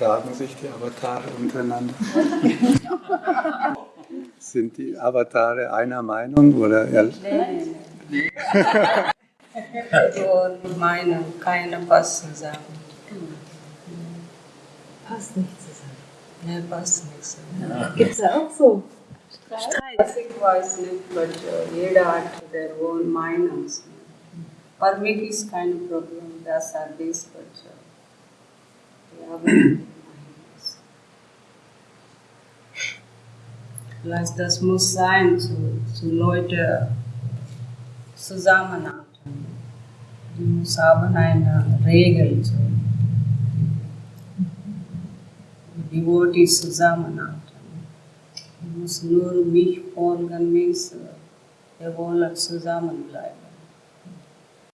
vertragen sich die Avatare untereinander? Sind die Avatare einer Meinung oder Nee, nee, nee. Und meine, keine passt zusammen. Passt nicht zusammen. Nee, passt nicht zusammen. Gibt es da auch so Streit? Ich weiß nicht, but uh, jeder hat their own minds. For me, kind of problem. That's are this, but uh, Vielleicht das muss sein, so, so Leute zusammenhalten. Die muss haben eine Regel. So. Die Devotees zusammenhalten. Die muss nur mich folgen, means, wir wollen zusammenbleiben.